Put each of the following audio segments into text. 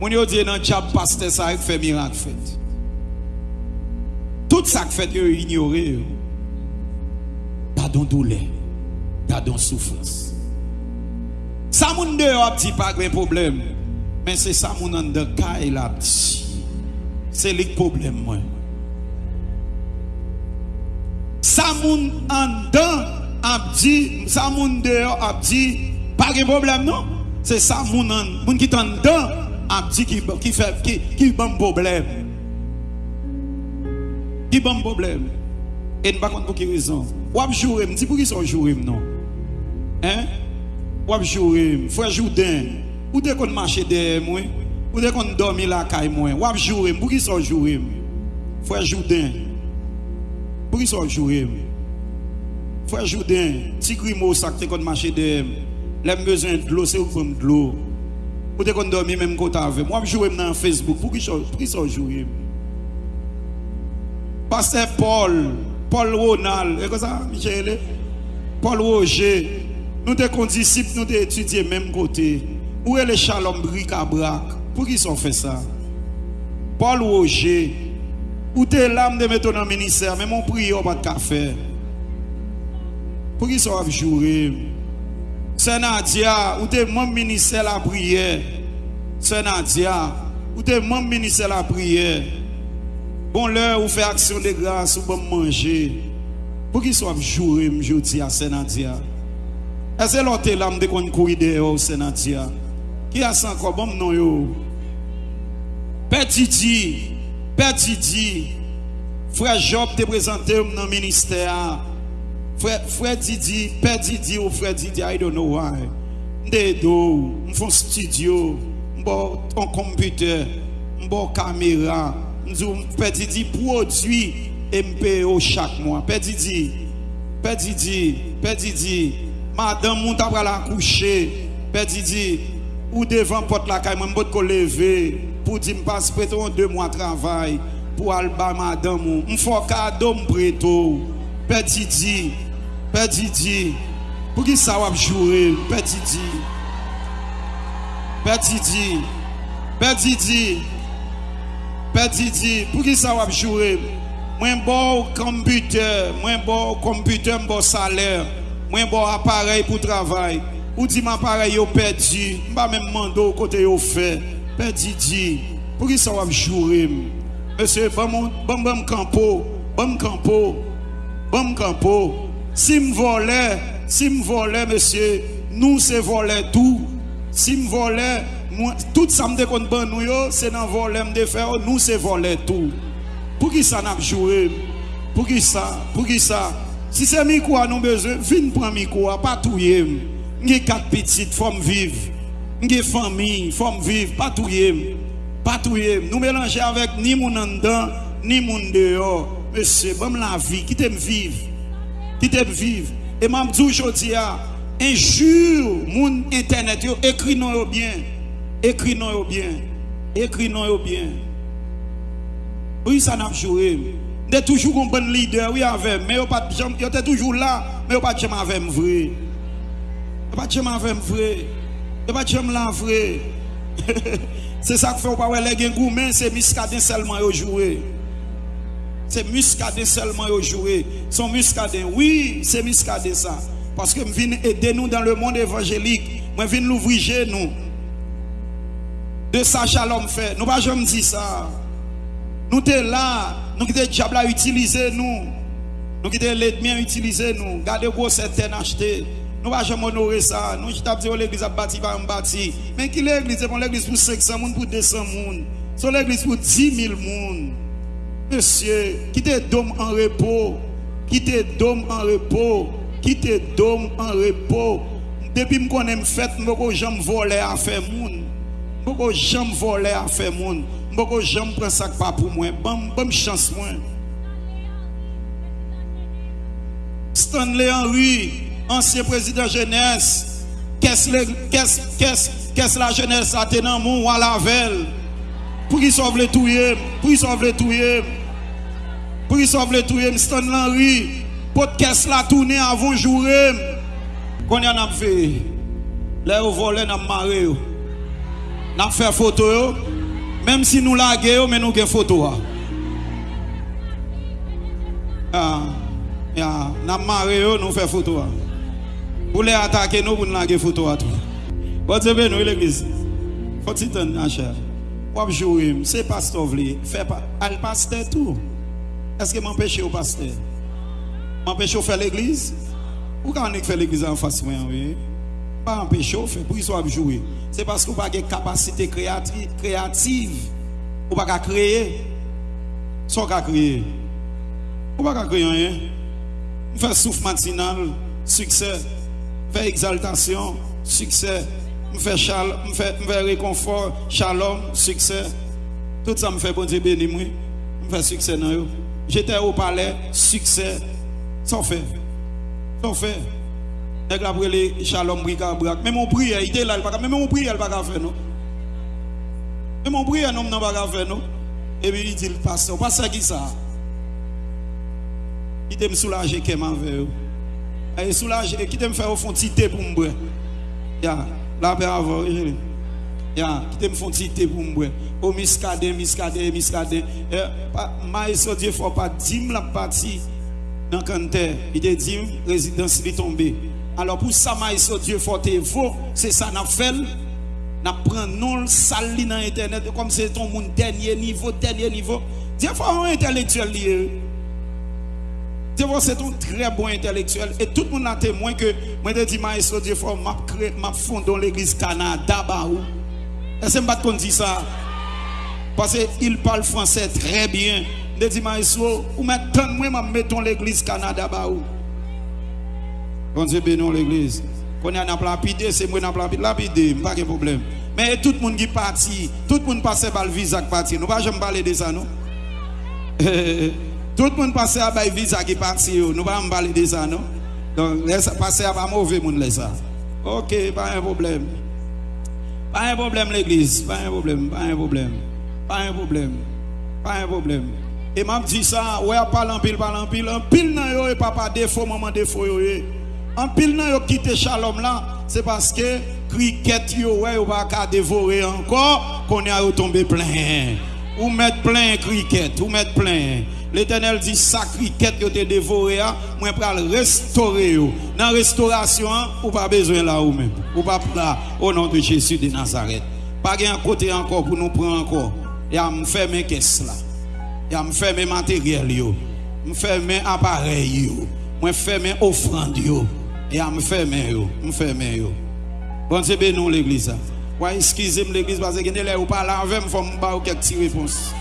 Moun yo diye nan tchab paste sa ek fe mirak fet. Tout sa k fet yo ignore yo. Padon doule. Padon soufrans. Sa moun de yo ap di pa gwen problem. Men se sa moun an de ka el ap di. Se lik problem mwen. Sa moun an dan ap di, sa moun de yo ap di, pa gen problem non? Se sa moun an, moun ki tan dan, ap di ki, ki, ki, ki ban problem. Ki ban problem. E n bakon pou ki rezon. Wap jurem, di pou ki son jurem non? Hein? Wap jurem, fwa jouden. Ou de kon mache de mwen? Ou de kon dormi la kay mwen? Wap jurem, pou ki son jurem? Fwa jouden. Pou ki son jurem? Fwa jouden, ti kri mou sakte kon mache de mwen. Lèm bezwen d'lo, se ou kon d'lo. Ou dormir même côté avec moi. Ou ap jouer dans Facebook, pour qui sont jouer. Pasteur Paul, Paul Ronald, et comme ça, Michel, Paul Roger, nous sommes disciples, nous sommes étudiés même côté. Où est le shalom bric à brac? Pour qui sont fait ça? Paul Roger, où t'es l'âme de mettre dans le ministère, mais mon prière pas de café. Pour qui sont jouer? Sè Nadia, ou te mwen minise la priye. Sè Nadia, ou te mwen minise la priye. Bon lè ou fe aksyon de grans ou bon manje. Pou ki sou ap jure mjouti a Sè Nadia. E se lote lam de kon kou ide yo Sè Nadia. Ki a san ko bom non yo. Peti di, peti di. Frè Job te prezante m nan minister a. Frère, frère Didi, Père Didi ou frère Didi, I don't know why. M'dedo, m'fon studio, m'bo un computer, m'bo caméra. M'dou Père Didi produit MPO chaque mois. Père Didi, Père Didi, Père Didi, madame moun t'a la coucher. Père Didi, ou devant porte la caille, m'bot ko lever pour dire m'passe prêter deux mois travail pour aller ba madame. M'fò cadeau m'preto. Père Didi, Pè Didi, pou ki sa wap jure, pè Didi. Pè Didi, pè Didi, pè Didi, pou ki sa wap jure. Mwen bo kompute, mwen bo kompute mbo saler, mwen bo aparey pou travay. Ou di m aparey yo pè Didi, mba men mando kote yo fe. Pè Didi, pou ki sa wap jure. Mese, bambam kampo, bambam kampo, bambam kampo. Si me volais, si me volais monsieur, nous c'est voler tout. Si me volais, moi, tout ça me déconne ban nous c'est dans voler faire, nous c'est tout. Pour qui ça n'a joué? Pour qui ça? Pour qui ça? Si c'est micro à nous besoin, viens prendre micro, pas touyer. J'ai quatre petites, faut me vivre. J'ai famille, faut me vivre, pas. Pas touyer. Nous mélanger avec ni mon en ni mon dehors. Monsieur, bon la vie, qui t'aime vivre. ki te vive. E mam djou jodi ya, injur moun internet yo, ekri nou yo bien. Ekri nou yo bien. Ekri nou yo bien. Ou yi san ap jure. De toujou kon bon lider, ou yi avem. Me yo pat jam, yo te toujou la, me yo pat jam avem vre. Yo pat jam avem vre. Yo pat jam lan vre. Se sa k fe ou pa we le gen goumen, se miskaden selman yo jure. C'est muscadin seulement yo jouer. Son muscadin, oui, c'est muscadin ça. Parce que viens aider nous dans le monde évangélique. Je viens l'ouvrir nous. De ça, shalom fait. Nous pas jamais dire ça. Nous sommes là, nous qui le diable a utilisé nous. Nous qui l'ennemi a utilisé nous. Gardez gros certaines acheter. Nous pas jamais honorer ça. Nous qui dit l'église a bâti pas bâti. Mais qui l'église? L'église pour 500 personnes pour 200 personnes. C'est l'église pour 10 000 personnes. Monsieur, quittez dôme en repos. Quittez dôme en repos. Quittez dôme en repos. Depuis que je fait, je ne voler à faire moun. Je ne jamais voler à faire moun. Je ne jamais prendre ça pas pour moi. Bonne bon chance moi. Stanley Henry, ancien président jeunesse, qu'est-ce qu'est-ce la jeunesse a tenu mon à la veille pour qu'ils sauve le touyer, pour qu'ils sauve le touyer, Prisov le touye m ston lan ri. Podcast la tourne avant jour. Qu'on y a fait. Là au voler n'a marré. N'a fait photo Même si nous lagué mais nous avons photo. Ah, ya, n'a marré nous fait photo. Vous les attaquer nous pour nous laguer photo à tout. Bon Dieu béni l'église. Faut t'y tenir à cher. Ou jouer, c'est pasteur vle, fait pas al pasteur tout. Est-ce que m'empêche au pasteur? M'empêche au faire l'église? Ou quand on fait l'église en face moi oui? Pas empêcher faire pour qu'ils soient jouer. C'est parce qu'on pas de capacité créative créative ou pas créer. Soit qu'à créer. Ou pas créer rien. On fait souffle matinal, succès. Fait exaltation, succès me fait chal, me fait, réconfort, shalom, succès. Tout ça me fait bon Dieu béni moi. Me fait succès dans yo. J'étais au palais, succès. Sans fait. Sans fait. Nèg la brûlé shalom brika brak. Même mon prière, il était là, même mon prière, il pas faire non? Même mon prière non n'a pas faire non? Et puis il dit le pasteur, pasteur qui ça? Il te me soulager qu'est avec eux. Et soulager, qui te me faire au fond tité pour me. Yeah la paix avant ya qui te font citer pour moi au miscadé miscadé miscadé maïs Dieu faut pas dim la partie dans canter il te dit résidence est tombée alors pour ça maïs Dieu faut te vaut c'est ça n'a fait n'a prend non sali dans internet comme c'est ton monde dernier niveau dernier niveau Dieu faut un intellectuel lié c'est un très bon intellectuel. Et tout le monde a témoin que moi, je dis, maestro, Dieu, faut m'a fondé l'église Canada, Est-ce que je dit ça? Parce qu'il parle français très bien. Je dis, maestro, ou maintenant, moi, mettons l'église Canada. Bon Dieu bénisse l'église. Quand on a lapidé, c'est moi qui a lapidé, pas de problème. Mais tout le monde qui parti, tout le monde passe par le visa qui parti. Nous ne pouvons jamais parler de ça, non? Tout le monde passe à un visa qui parti, nous ne pas parler de ça, non? Donc, laisse passer à mauvais monde, ça. Ok, pas un problème. Pas un problème, l'église. Pas un problème, pas un problème. Pas un problème. Pas un problème. Et m'a dit ça, ouais, parle en pile, parle en pile. En pile, non, yo, papa défaut, maman défaut, yo, En pile, non, yo, quitte Shalom là, c'est parce que cricket, yo, ouais, yo, pas dévorer encore, qu'on est à tomber plein. Ou mettre plein cricket, ou mettre plein. L'Éternel dit sacriquette que tu dévoré, moi pour restaurer. Dans la restauration, ou pas besoin là ou même. Pas là au nom de Jésus de Nazareth. Pas un côté encore pour nous prendre encore. Et à me faire mes caisses là. Et à me faire mes matériels yo. Me faire mes appareils yo. Moi faire mes offrandes yo. Et à me faire mes yo. Me faire mes yo. Bon Dieu bénis l'église. Ouais, excusez-moi l'église parce que vous ou pas là me quelques réponses.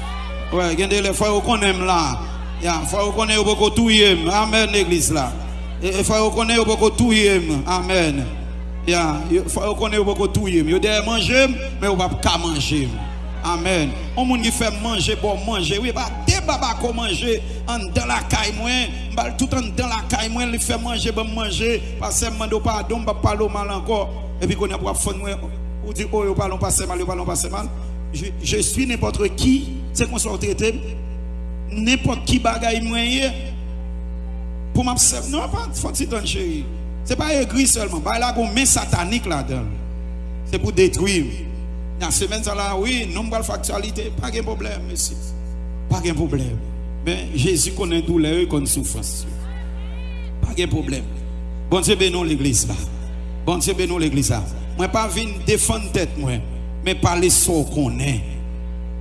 Ouais, il y a des qu'on aime là. Il faut qu'on ait beaucoup tout Amen, l'église là. Il faut qu'on ait beaucoup tout Amen. Il faut qu'on ait beaucoup tout Il y a manger, mais on va pas manger. Amen. On monde qui fait manger pour manger. Oui, bah débat qu'on manger en dans la caille moi, tout en dans la caille moi, il fait manger pour manger parce que mando pardon, pas parler mal encore et puis qu'on a pour fond moi ou dit oh, parlons pas mal, parlons pas mal. Je, je suis n'importe qui c'est qu'on soit traité n'importe qui bagaille moyen pour m'observer. Non, pas faut ton chéri. C'est pas écrit seulement. Bah là, met satanique là-dedans. C'est pour détruire. Dans semaine là, oui, nombre factualité, pas de problème, monsieur. Pas de problème. Mais Jésus connaît douleur et connaît souffrance. Pas de problème. Bon Dieu bénisse l'église là. Bon Dieu bénisse l'église là. Moi pas venir défendre tête moi, mais parler ce qu'on est.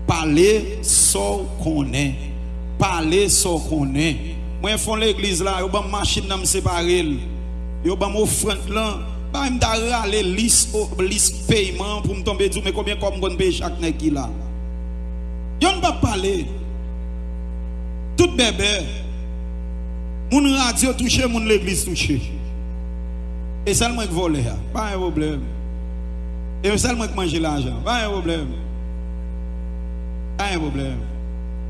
Pale sou konen. Pale sou konen. Mwen fon l'egliz la, yo ban machin nan mseparel. Yo ban mou front lan. Ba m da rale lis, oh, lis peyman pou m tombe djou. Me koubyen kom kon pey chak ne ki la. Yon ba pale. Tout bebe. Moun radyo touche, moun l'egliz touche. E sel mwen k vole ya. Ba yon problem. E sel mwen k manje l'ajan. Ba yon problem. Pas un problème.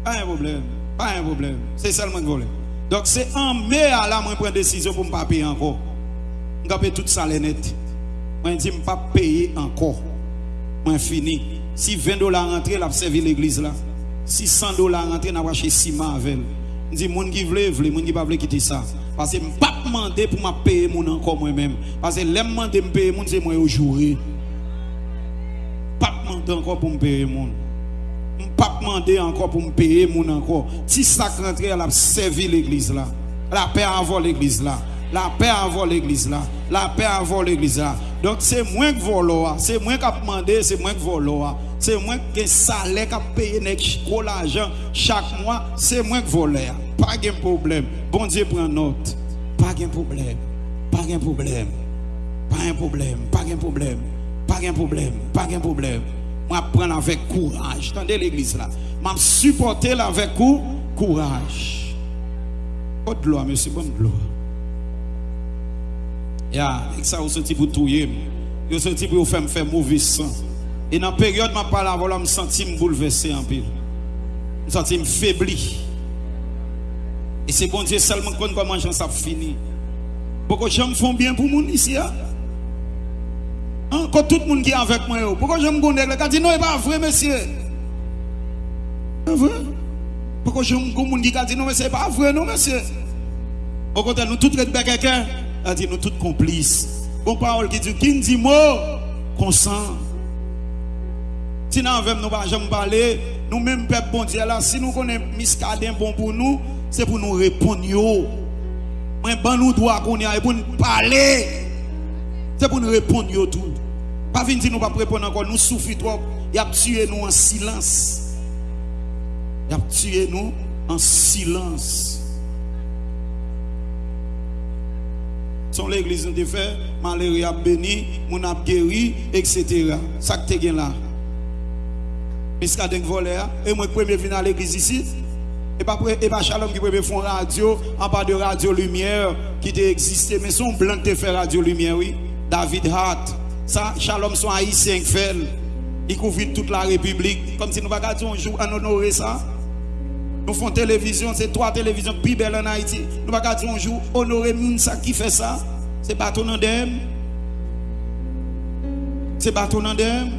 Pas un problème. Pas un problème. C'est seulement volé. Donc c'est en mai à la moi prendre décision pour ne pas payer encore. Je vais payer tout ça net. Je dis ne pas payer encore. Moi fini. Si 20 dollars rentrent, la servi l'église là. Si 100 dollars rentrent, n'a pas acheté ciment avec. Je dis moun qui veut, veut, moun qui pas veut quitter ça. Parce que je ne pas demander pour me payer mon encore moi-même. Parce que l'aime demander me payer c'est moi au jour. Pas temps encore pour me payer mon. Pas demander encore pour me payer mon encore. Si ça rentre, elle a servi l'église là. La paix avant l'église là. La paix avant l'église là. La paix avant l'église là. Donc c'est moins que volo, c'est moins qu'à demander, c'est moins que volo. C'est moins que salaire qu'à payer gros l'argent chaque mois, c'est moins que voler. Pas de problème. Bon Dieu prend note. Pas de problème. Pas de problème. Pas de problème. Pas de problème. Pas de problème. Pas de problème. Moi prendre avec courage. Attendez l'église là. M'a supporter avec courage. De gloire, monsieur, bonne gloire. Ya, ek sa ou senti pour touyer. Yo senti pour faire me faire mauvais sang. Et dans la période parole voilà, me senti me bouleversé en pile. Senti me faibli. Et c'est bon Dieu seulement quand comment ça fini. Pourquoi j'aime font bien pour moun ici hein? Hein? Quand tout le monde qui est avec moi, pourquoi j'aime connais le dit non, c'est pas vrai monsieur. C'est vrai. Pourquoi j'aime qu'on monde qui dit non mais c'est pas vrai non monsieur. Au contraire nous tous les quelqu'un a dit nous tous complices. Bon parole qui dit, qui dit mot, consent. Si nous avons nous pas jamais parler, nous même peuple bon Dieu là, si nous connaissons miscadin bon pour nous, c'est pour nous répondre. Mais ben nous droit qu'on y pour nous parler. C'est pour nous répondre tout. Pas venir dire nous pas répondre encore, nous souffrons trop. Il a tué nous en silence. Il a tué nous en silence. Son l'église nous fait, malheureux a béni, mon a guéri, etc. Ça que tu là. Miska denk volé, et moi premier venir à l'église ici. Et pas et pas Shalom qui peut faire radio, en pas de radio lumière qui existé, mais son blanc qui fait radio lumière, oui. David Hart. Ça, Shalom sont haïtiens fait. Il couvre toute la République. Comme si nous pas un jour en honorer ça. Nous faisons télévision, c'est trois télévisions plus belles en Haïti. Nous ne pouvons pas un jour honorer ça qui fait ça. C'est pas ton andem. C'est pas ton andem.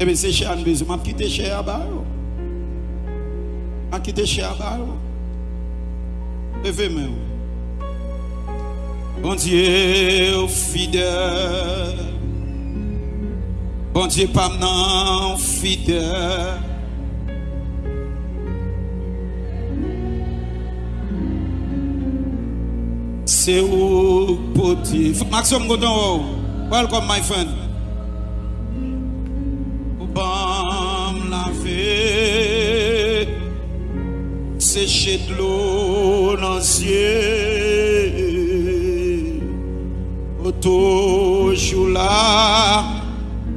Eh bien, c'est cher, je m'a quitté cher à bas. m'a quitté cher à bas. Levez-moi. Bon Dieu fidèle. Bon Dieu pam nan fidèle. Se ou poti Maxime Godon ou oh, Welcome my friend. Ou bam lave Seche d'lo nan zye Toujours là,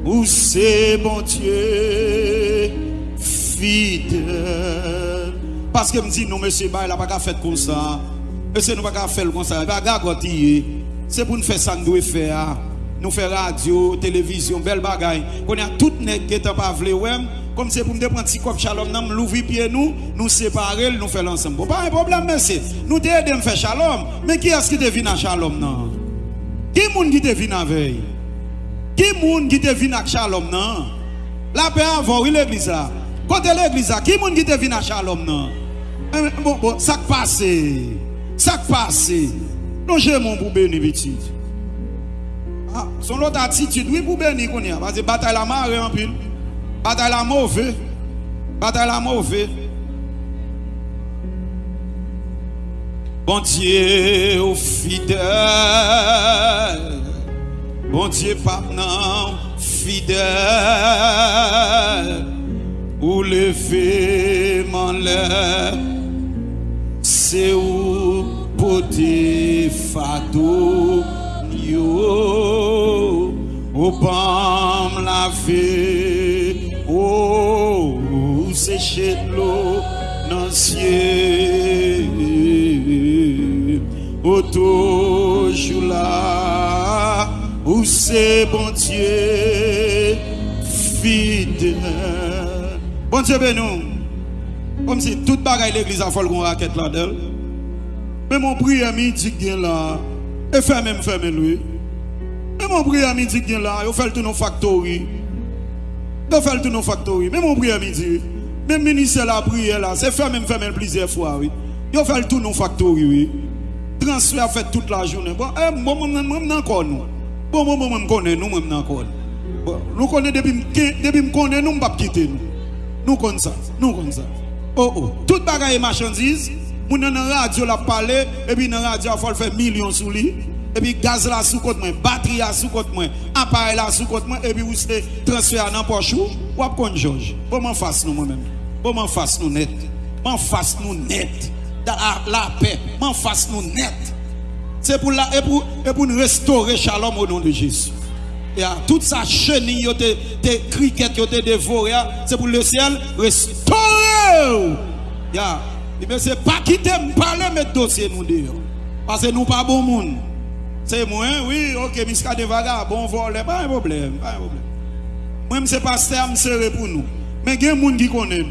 où c'est bon Dieu, fidèle. Parce que me dit, non, monsieur, bah, il n'a pas fait comme ça. Monsieur, nous pas faire comme ça. C'est pour nous faire ça, nous devons faire. Nous faire radio, télévision, belle bagaille. On a tout net qui pas vle Comme c'est pour nous prendre petit cop shalom, nous l'ouvrir nous, nous séparer, nous faire ensemble. Pas un problème, merci. Nous t'aider faire shalom. Mais qui est-ce qui te vient à shalom non? Qui est qui te vient avec? Qui est qui te vient à shalom non? La paix avant, oui l'église là. Côté l'église là, qui est qui te vient à shalom non? Bon, bon, ça passe. Ça passe, non j'ai mon pour bénir petit. Ah, son autre attitude, oui pour bénir. Parce que bataille la marée en pile. Bataille la mauvais. Bataille la mauvais. Bon Dieu fidèle. Bon Dieu pardon fidèle. Ou lever mon lèvre. C'est où pote fado yo o bam lave o sécher l'eau dans ciel o toujours là où c'est bon Dieu fidèle bon Dieu ben nous comme si toute bagaille l'église a fallu qu'on raquette là-dedans mais mon prière midi qui là, et fait même fermer lui. Mais mon prière midi qui là, il fait tout nos factories. Il fait tout nos factories. Mais mon prière midi, même ministère la prière là, c'est fait même fermer plusieurs fois, oui. Il fait tout nos factories, oui. Transfert fait toute la journée. Bon, eh, moi, moi, encore nous. Bon, moi, moi, moi, connais nous, moi, encore. Bon, nous connaissons depuis connaît nous pas quitter nous. Nous connaissons ça, nous connaissons ça. Oh oh, toute bagaille marchandise, moun dans la radio la parler et puis dans la radio il faut faire millions sous lui. Et puis gaz là sous côté moi, batterie là sous côté moi, appareil là sous côté moi et puis vous se transfert dans poche ou ou connait Georges? Bon m'en face nous moi-même. Bon m'en face nous net. M'en face nous net. Dans la, paix, m'en face nous net. C'est pour et pour et pour nous restaurer shalom au nom de Jésus. Yeah. Toute sa chenille, tes, tes ont été dévorés, c'est pour le ciel restaurer. Yeah. Et c'est pas quitter me parler, mais dossier nous dire. Parce que nous pas bon monde. C'est moi, oui, ok, miska de vagabond, volé, pas un problème, pas un problème. Moi, pas pasteur, je serai pour nous. Mais il y a des gens qui connaissent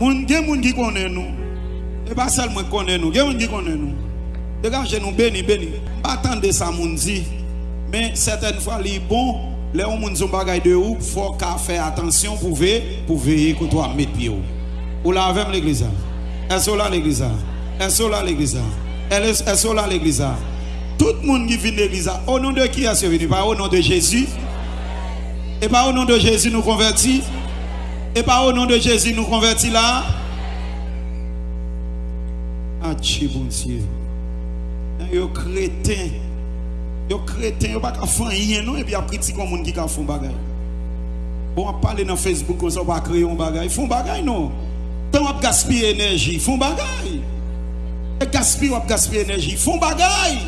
nous. Il y a des gens qui connaissent nous. Et pas seulement connaissent nous, il y a qui connaissent nous. Dégagez nous, béni, béni. Pas attendre ça, mon dit. Mais certaines fois, il est bon, les gens qui ont des de ou, faut faire attention pour veiller, pour veiller que toi mettre pied. Ou là avec l'église. Est-ce là l'église? Est-ce là l'église? Est-ce là l'église? Tout le monde qui vient de l'église, au nom de qui est venu? Pas au nom de Jésus. Et pas au nom de Jésus nous convertis. Et pas au nom de Jésus nous convertis là. matche, bon Dieu. Yo crétin, yo crétin, yo pas qu'à faire rien non et puis après petit comme monde qui ka font bagay. Bon parler dans Facebook comme ça pas créer un bagay, font bagay non. Tant on gaspiller énergie, font bagay. Et gaspiller, on gaspiller énergie, font bagay.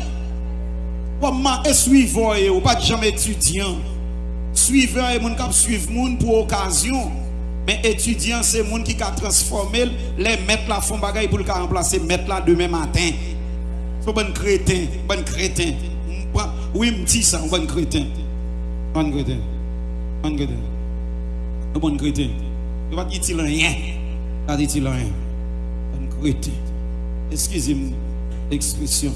Ou ma suivant ou pas jamais étudiant. Suivant et moun k'ap suivre moun pour occasion. Mais étudiant c'est moun qui a transformé les mettre la font bagay pour le remplacer mettre là demain matin. C'est bon crétin, bon crétin. Oui, me dit ça, bon crétin. Bon crétin. Bon crétin. Bon crétin. Il va dire rien. Il va dire rien. Bon crétin. Excusez-moi l'expression.